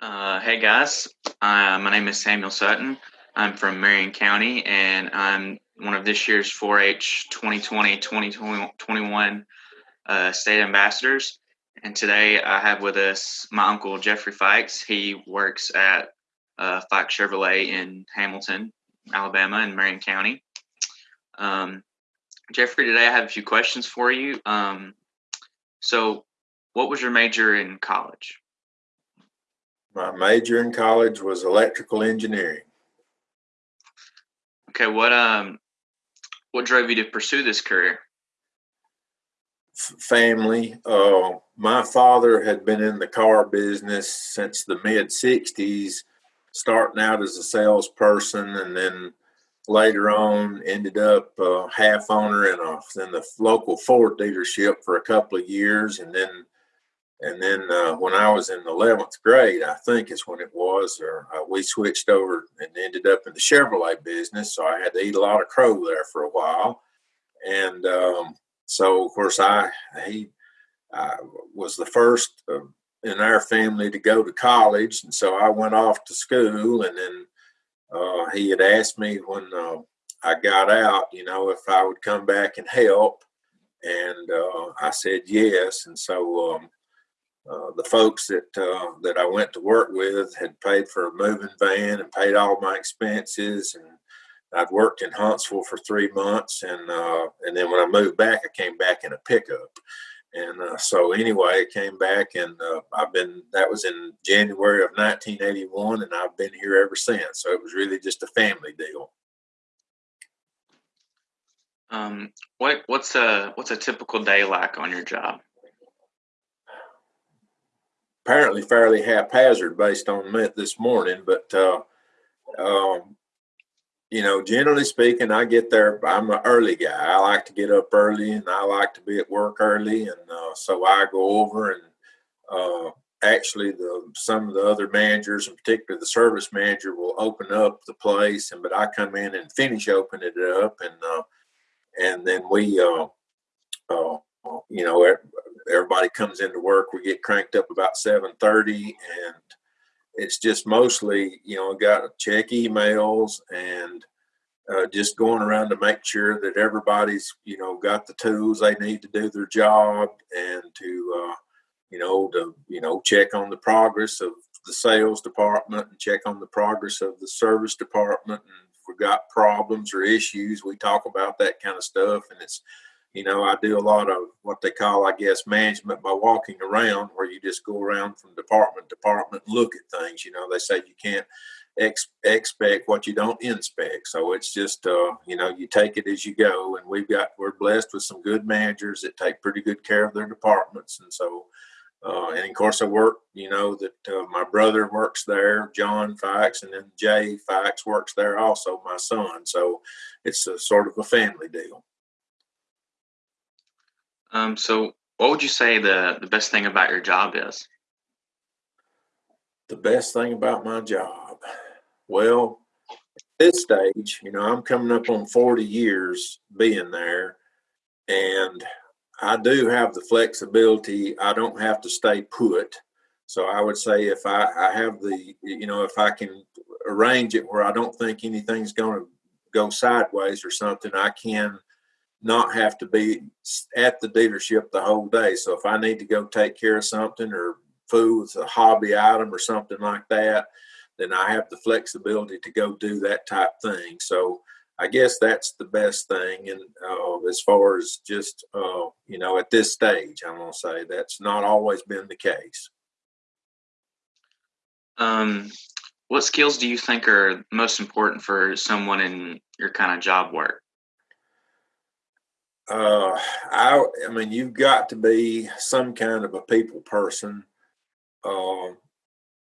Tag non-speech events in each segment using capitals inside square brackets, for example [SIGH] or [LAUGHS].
Uh, hey guys, uh, my name is Samuel Sutton. I'm from Marion County and I'm one of this year's 4 H 2020 2021 uh, state ambassadors. And today I have with us my uncle Jeffrey Fikes. He works at uh, Fikes Chevrolet in Hamilton, Alabama, in Marion County. Um, Jeffrey, today I have a few questions for you. Um, so, what was your major in college? My major in college was electrical engineering. Okay, what um, what drove you to pursue this career? F- family. Uh, my father had been in the car business since the mid '60s, starting out as a salesperson, and then later on ended up uh, half owner in a in the local Ford dealership for a couple of years, and then and then uh, when I was in the 11th grade, I think is when it was, or uh, we switched over and ended up in the Chevrolet business. So I had to eat a lot of crow there for a while. And um, so, of course, I he I was the first uh, in our family to go to college, and so I went off to school. And then uh, he had asked me when uh, I got out, you know, if I would come back and help, and uh, I said yes. And so um, uh, the folks that uh, that I went to work with had paid for a moving van and paid all my expenses, and I'd worked in Huntsville for three months, and uh, and then when I moved back, I came back in a pickup, and uh, so anyway, I came back, and uh, I've been that was in January of 1981, and I've been here ever since. So it was really just a family deal. Um, what what's a what's a typical day like on your job? Apparently fairly haphazard based on this morning, but uh, um, you know, generally speaking, I get there. I'm an early guy. I like to get up early, and I like to be at work early, and uh, so I go over and uh, actually the some of the other managers, in particular the service manager, will open up the place, and but I come in and finish opening it up, and uh, and then we, uh, uh, you know, everybody comes into work. We get cranked up about seven thirty, and it's just mostly you know got check emails and uh, just going around to make sure that everybody's you know got the tools they need to do their job and to uh, you know to you know check on the progress of the sales department and check on the progress of the service department and if we got problems or issues we talk about that kind of stuff and it's you know, I do a lot of what they call, I guess, management by walking around, where you just go around from department to department and look at things. You know, they say you can't ex- expect what you don't inspect. So it's just, uh, you know, you take it as you go. And we've got, we're blessed with some good managers that take pretty good care of their departments. And so, uh, and of course, I work, you know, that uh, my brother works there, John Fikes, and then Jay Fikes works there also, my son. So it's a sort of a family deal. Um, so, what would you say the the best thing about your job is? The best thing about my job, well, at this stage, you know, I'm coming up on 40 years being there, and I do have the flexibility. I don't have to stay put. So I would say if I, I have the, you know, if I can arrange it where I don't think anything's going to go sideways or something, I can not have to be at the dealership the whole day. So if I need to go take care of something or food a hobby item or something like that, then I have the flexibility to go do that type thing. So I guess that's the best thing. And uh, as far as just, uh, you know, at this stage, I'm going to say that's not always been the case. Um, what skills do you think are most important for someone in your kind of job work? Uh, I, I mean, you've got to be some kind of a people person. Uh,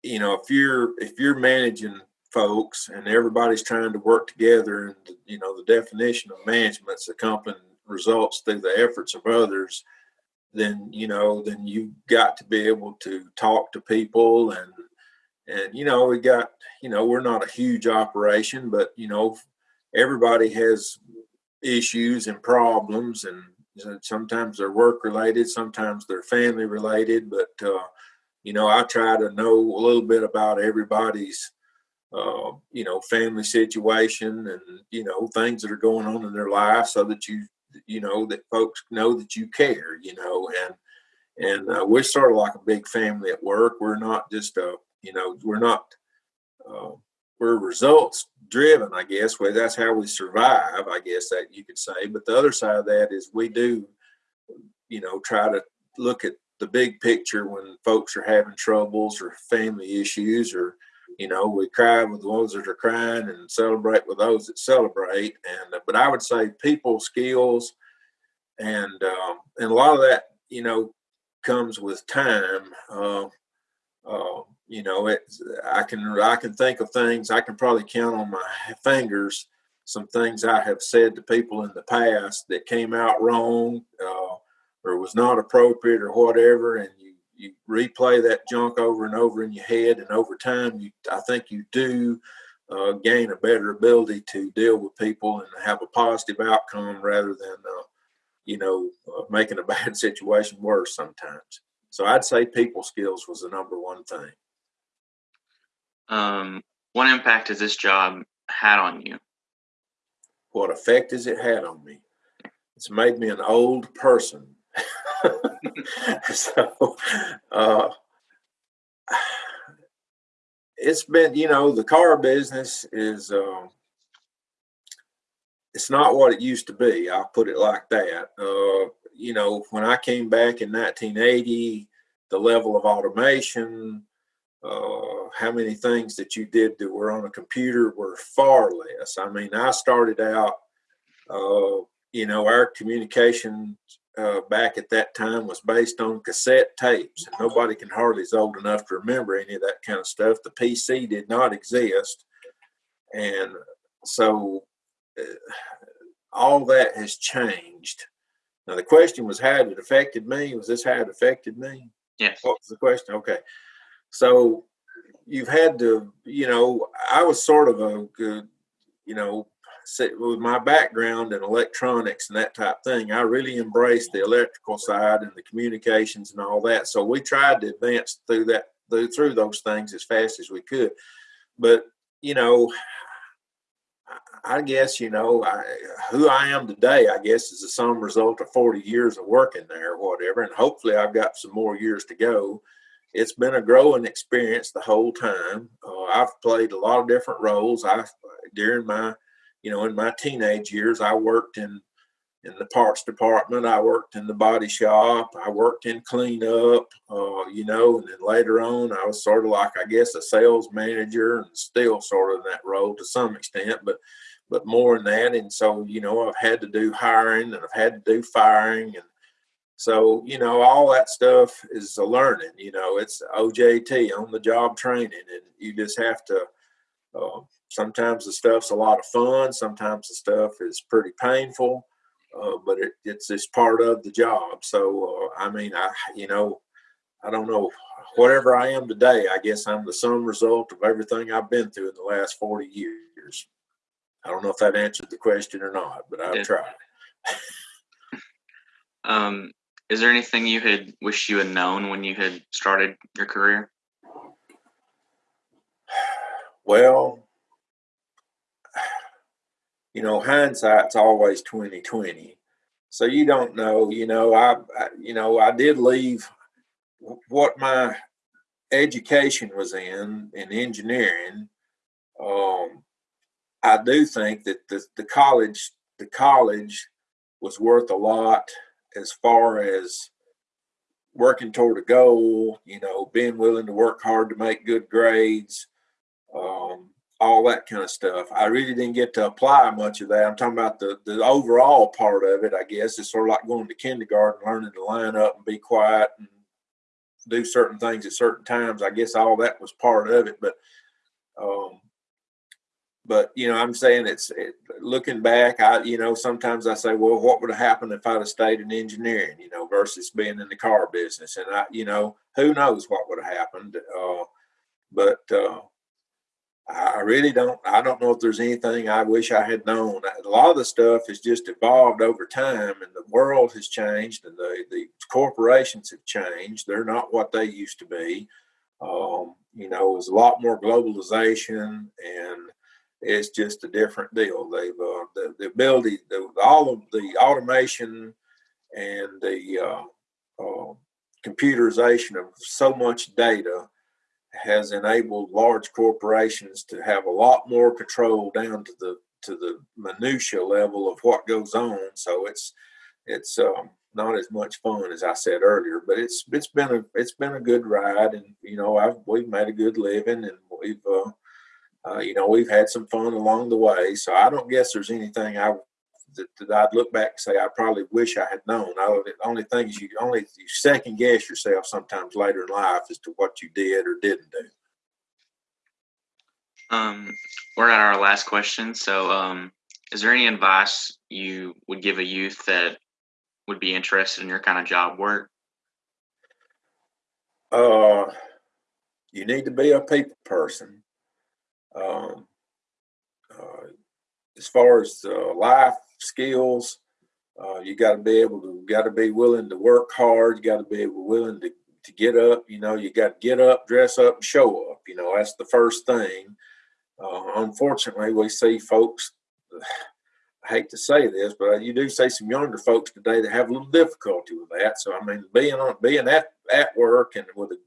you know, if you're if you're managing folks and everybody's trying to work together, and you know the definition of management's accompanying results through the efforts of others, then you know then you've got to be able to talk to people and and you know we got you know we're not a huge operation, but you know everybody has issues and problems and sometimes they're work related sometimes they're family related but uh, you know, I try to know a little bit about everybody's, uh, you know, family situation and you know things that are going on in their life, so that you, you know, that folks know that you care, you know, and and uh, we're sort of like a big family at work. We're not just a, you know, we're not. We're results driven, I guess. Well, that's how we survive, I guess that you could say. But the other side of that is we do, you know, try to look at the big picture when folks are having troubles or family issues or you know we cry with those that are crying and celebrate with those that celebrate and uh, but i would say people skills and um, and a lot of that you know comes with time uh, uh, you know it i can i can think of things i can probably count on my fingers some things i have said to people in the past that came out wrong uh, or was not appropriate or whatever and you you replay that junk over and over in your head and over time you i think you do uh, gain a better ability to deal with people and have a positive outcome rather than uh, you know uh, making a [LAUGHS] bad situation worse sometimes. So i'd say people skills was the number one thing um, what impact has this job had on you what effect has it had on me it's made me an old person [LAUGHS] so uh, it's been, you know, the car business is uh, it's not what it used to be. I'll put it like that. Uh, you know, when I came back in 1980, the level of automation, uh, how many things that you did that were on a computer were far less. I mean, I started out, uh, you know, our communication uh, back at that time was based on cassette tapes. And nobody can hardly is old enough to remember any of that kind of stuff. The PC did not exist. And so uh, all that has changed. Now, the question was how it affected me. Was this how it affected me? Yes. What was the question? Okay. So you've had to, you know, I was sort of a good, you know, with my background in electronics and that type thing, I really embraced the electrical side and the communications and all that. So we tried to advance through that through, those things as fast as we could. But you know, I guess you know I, who I am today. I guess is the sum result of 40 years of working there, or whatever. And hopefully, I've got some more years to go. It's been a growing experience the whole time. Uh, I've played a lot of different roles. I during my you know, in my teenage years, I worked in in the parts department. I worked in the body shop. I worked in cleanup. Uh, you know, and then later on, I was sort of like I guess a sales manager, and still sort of in that role to some extent, but but more than that. And so, you know, I've had to do hiring and I've had to do firing and so, you know, all that stuff is a learning, you know, it's OJT on the job training and you just have to uh, sometimes the stuff's a lot of fun. Sometimes the stuff is pretty painful, uh, but it, it's just part of the job. So, uh, I mean, I, you know, I don't know, whatever I am today, I guess I'm the sum result of everything I've been through in the last 40 years. I don't know if that answered the question or not, but I've tried. [LAUGHS] um, is there anything you had wished you had known when you had started your career? Well, you know, hindsight's always twenty twenty. So you don't know. You know, I, I, you know, I did leave what my education was in in engineering. Um, I do think that the, the college the college was worth a lot as far as working toward a goal. You know, being willing to work hard to make good grades. Um, all that kind of stuff. I really didn't get to apply much of that. I'm talking about the the overall part of it. I guess it's sort of like going to kindergarten, learning to line up and be quiet and do certain things at certain times. I guess all that was part of it, but um, but you know, I'm saying it's it, looking back. I you know sometimes I say, well, what would have happened if I'd have stayed in engineering? You know, versus being in the car business, and I you know who knows what would have happened. Uh, but uh, I really don't. I don't know if there's anything I wish I had known. A lot of the stuff has just evolved over time, and the world has changed, and the the corporations have changed. They're not what they used to be. Um, you know, there's a lot more globalization and it's just a different deal. They've uh, the, the ability, the, all of the automation and the uh, uh, computerization of so much data has enabled large corporations to have a lot more control down to the to the minutia level of what goes on. So it's it's um, not as much fun as I said earlier, but it's it's been a it's been a good ride, and you know I've we've made a good living, and we've uh, uh, you know we've had some fun along the way. So I don't guess there's anything I that, that I'd look back and say I probably wish I had known. I, the only thing is you only you second guess yourself sometimes later in life as to what you did or didn't do. Um, we're at our last question. So, um, is there any advice you would give a youth that would be interested in your kind of job work? Uh, you need to be a people person. Um, uh, as far as uh, life skills, uh, you got to be able to, got to be willing to work hard. You got to be willing to, to get up. You know, you got to get up, dress up, and show up. You know, that's the first thing. Uh, unfortunately, we see folks. [SIGHS] I hate to say this, but you do see some younger folks today that have a little difficulty with that. So I mean, being on being at at work and with a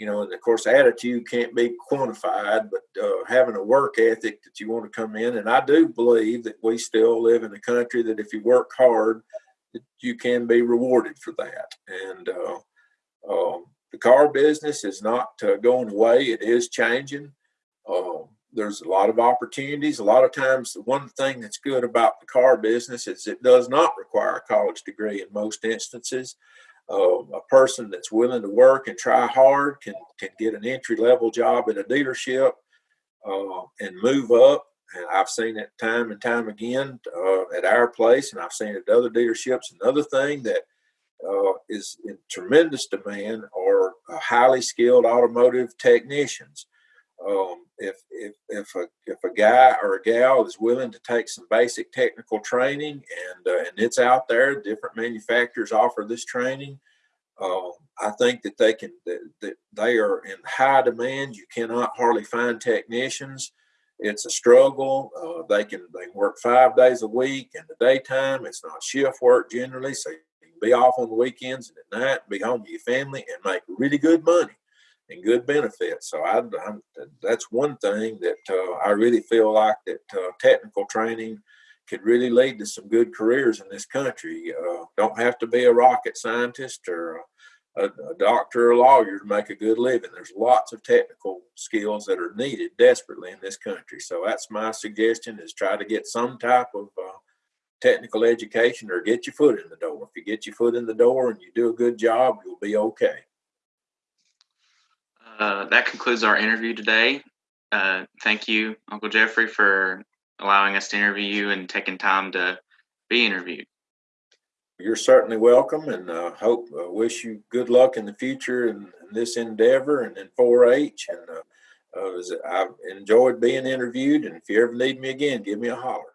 you know, and of course, attitude can't be quantified, but uh, having a work ethic that you want to come in, and I do believe that we still live in a country that if you work hard, that you can be rewarded for that. And uh, um, the car business is not uh, going away; it is changing. Um, there's a lot of opportunities. A lot of times, the one thing that's good about the car business is it does not require a college degree in most instances. Uh, a person that's willing to work and try hard can can get an entry level job at a dealership uh, and move up. And I've seen it time and time again uh, at our place, and I've seen it at other dealerships. Another thing that uh, is in tremendous demand are uh, highly skilled automotive technicians. Um, if if if a if a guy or a gal is willing to take some basic technical training and uh, and it's out there, different manufacturers offer this training. Uh, I think that they can that, they are in high demand. You cannot hardly find technicians. It's a struggle. Uh, they can they work five days a week in the daytime. It's not shift work generally, so you can be off on the weekends and at night, be home with your family, and make really good money and good benefits. So I, I'm, that's one thing that uh, I really feel like that uh, technical training could really lead to some good careers in this country. Uh, don't have to be a rocket scientist or a, a, doctor or a lawyer to make a good living. There's lots of technical skills that are needed desperately in this country. So that's my suggestion: is try to get some type of uh, technical education or get your foot in the door. If you get your foot in the door and you do a good job, you'll be okay. Uh, that concludes our interview today. Uh, thank you, Uncle Jeffrey, for allowing us to interview you and taking time to be interviewed. You're certainly welcome, and uh, hope uh, wish you good luck in the future in, in this endeavor and in 4-H. And uh, uh I've enjoyed being interviewed. And if you ever need me again, give me a holler.